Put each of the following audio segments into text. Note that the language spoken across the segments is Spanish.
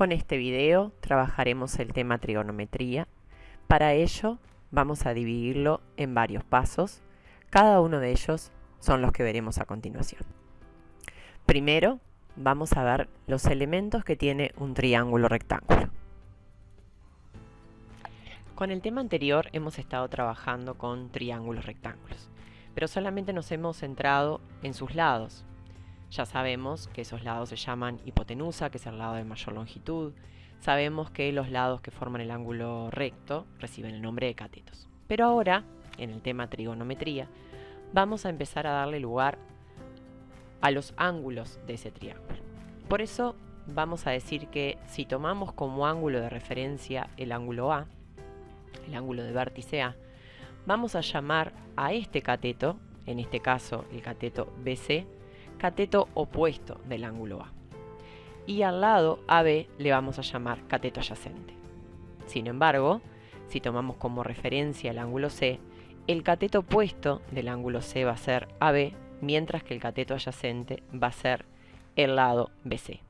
Con este video trabajaremos el tema trigonometría. Para ello vamos a dividirlo en varios pasos. Cada uno de ellos son los que veremos a continuación. Primero vamos a ver los elementos que tiene un triángulo rectángulo. Con el tema anterior hemos estado trabajando con triángulos rectángulos, pero solamente nos hemos centrado en sus lados. Ya sabemos que esos lados se llaman hipotenusa, que es el lado de mayor longitud. Sabemos que los lados que forman el ángulo recto reciben el nombre de catetos. Pero ahora, en el tema trigonometría, vamos a empezar a darle lugar a los ángulos de ese triángulo. Por eso vamos a decir que si tomamos como ángulo de referencia el ángulo A, el ángulo de vértice A, vamos a llamar a este cateto, en este caso el cateto BC, cateto opuesto del ángulo A. Y al lado AB le vamos a llamar cateto adyacente. Sin embargo, si tomamos como referencia el ángulo C, el cateto opuesto del ángulo C va a ser AB, mientras que el cateto adyacente va a ser el lado BC.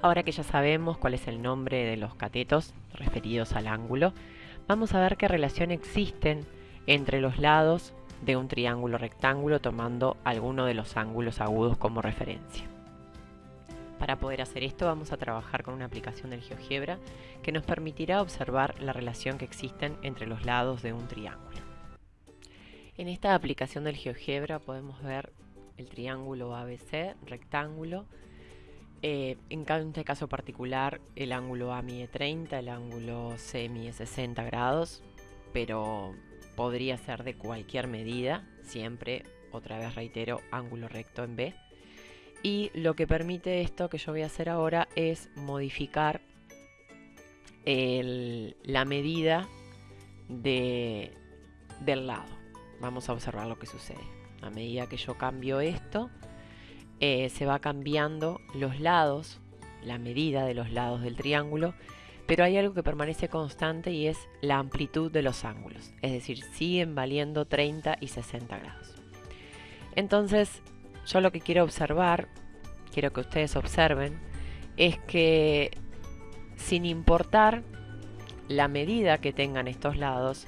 Ahora que ya sabemos cuál es el nombre de los catetos referidos al ángulo, vamos a ver qué relación existen entre los lados de un triángulo rectángulo tomando alguno de los ángulos agudos como referencia. Para poder hacer esto vamos a trabajar con una aplicación del GeoGebra que nos permitirá observar la relación que existen entre los lados de un triángulo. En esta aplicación del GeoGebra podemos ver el triángulo ABC, rectángulo, eh, en este caso particular, el ángulo A mide 30, el ángulo C mide 60 grados, pero podría ser de cualquier medida, siempre, otra vez reitero, ángulo recto en B. Y lo que permite esto que yo voy a hacer ahora es modificar la medida del lado. Vamos a observar lo que sucede. A medida que yo cambio esto, eh, se va cambiando los lados, la medida de los lados del triángulo, pero hay algo que permanece constante y es la amplitud de los ángulos, es decir, siguen valiendo 30 y 60 grados. Entonces, yo lo que quiero observar, quiero que ustedes observen, es que sin importar la medida que tengan estos lados,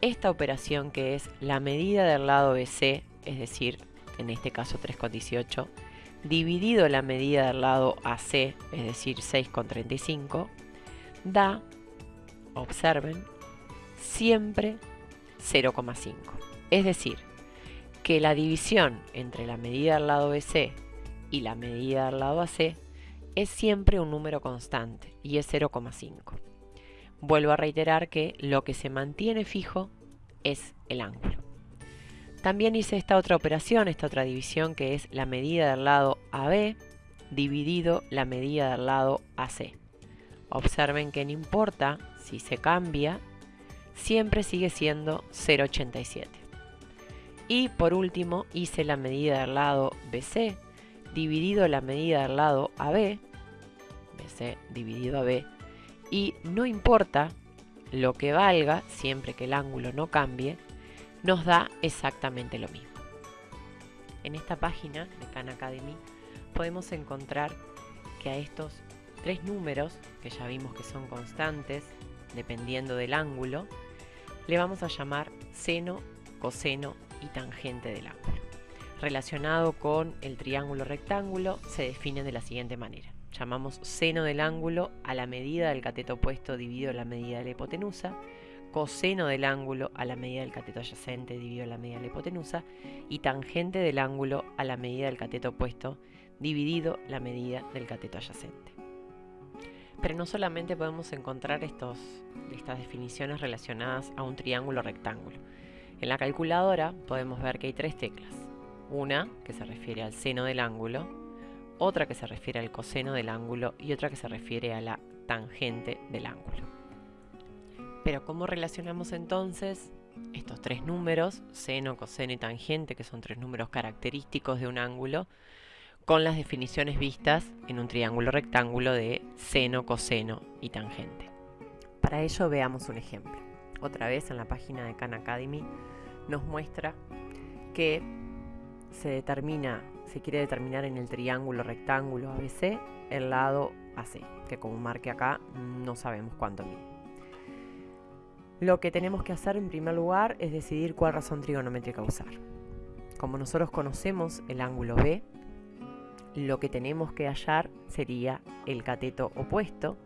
esta operación que es la medida del lado BC, es decir, en este caso 3,18, dividido la medida del lado AC, es decir 6,35, da, observen, siempre 0,5. Es decir, que la división entre la medida del lado BC y la medida del lado AC es siempre un número constante y es 0,5. Vuelvo a reiterar que lo que se mantiene fijo es el ángulo. También hice esta otra operación, esta otra división que es la medida del lado AB dividido la medida del lado AC. Observen que no importa si se cambia, siempre sigue siendo 0,87. Y por último hice la medida del lado BC dividido la medida del lado AB, BC dividido AB, y no importa lo que valga, siempre que el ángulo no cambie, nos da exactamente lo mismo. En esta página de Khan Academy podemos encontrar que a estos tres números, que ya vimos que son constantes, dependiendo del ángulo, le vamos a llamar seno, coseno y tangente del ángulo. Relacionado con el triángulo rectángulo, se define de la siguiente manera. Llamamos seno del ángulo a la medida del cateto opuesto dividido la medida de la hipotenusa, coseno del ángulo a la medida del cateto adyacente dividido la medida de la hipotenusa y tangente del ángulo a la medida del cateto opuesto dividido la medida del cateto adyacente. Pero no solamente podemos encontrar estos, estas definiciones relacionadas a un triángulo rectángulo. En la calculadora podemos ver que hay tres teclas. Una que se refiere al seno del ángulo, otra que se refiere al coseno del ángulo y otra que se refiere a la tangente del ángulo. Pero ¿cómo relacionamos entonces estos tres números, seno, coseno y tangente, que son tres números característicos de un ángulo, con las definiciones vistas en un triángulo rectángulo de seno, coseno y tangente? Para ello veamos un ejemplo. Otra vez en la página de Khan Academy nos muestra que se determina, se quiere determinar en el triángulo rectángulo ABC el lado AC, que como marque acá no sabemos cuánto mide. Lo que tenemos que hacer en primer lugar es decidir cuál razón trigonométrica usar. Como nosotros conocemos el ángulo B, lo que tenemos que hallar sería el cateto opuesto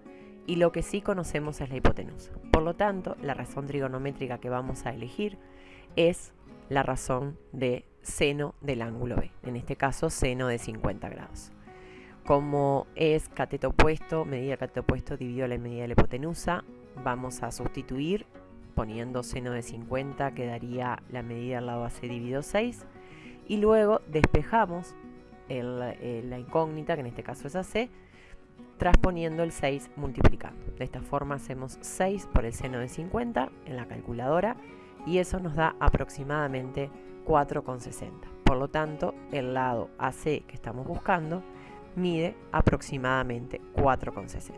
y lo que sí conocemos es la hipotenusa. Por lo tanto, la razón trigonométrica que vamos a elegir es la razón de seno del ángulo B, en este caso seno de 50 grados. Como es cateto opuesto, medida cateto opuesto dividido la medida de la hipotenusa, vamos a sustituir poniendo seno de 50 quedaría la medida al lado AC dividido 6 y luego despejamos eh, la incógnita, que en este caso es AC, transponiendo el 6 multiplicando. De esta forma hacemos 6 por el seno de 50 en la calculadora y eso nos da aproximadamente 4,60. Por lo tanto, el lado AC que estamos buscando mide aproximadamente 4,60.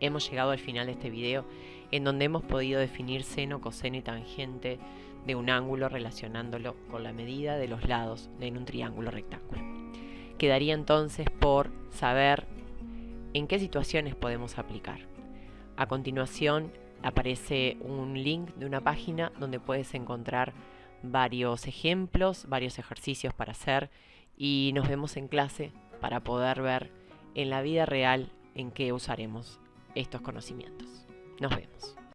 Hemos llegado al final de este video en donde hemos podido definir seno, coseno y tangente de un ángulo relacionándolo con la medida de los lados en un triángulo rectángulo. Quedaría entonces por saber en qué situaciones podemos aplicar. A continuación aparece un link de una página donde puedes encontrar varios ejemplos, varios ejercicios para hacer y nos vemos en clase para poder ver en la vida real en qué usaremos estos conocimientos. Nos vemos.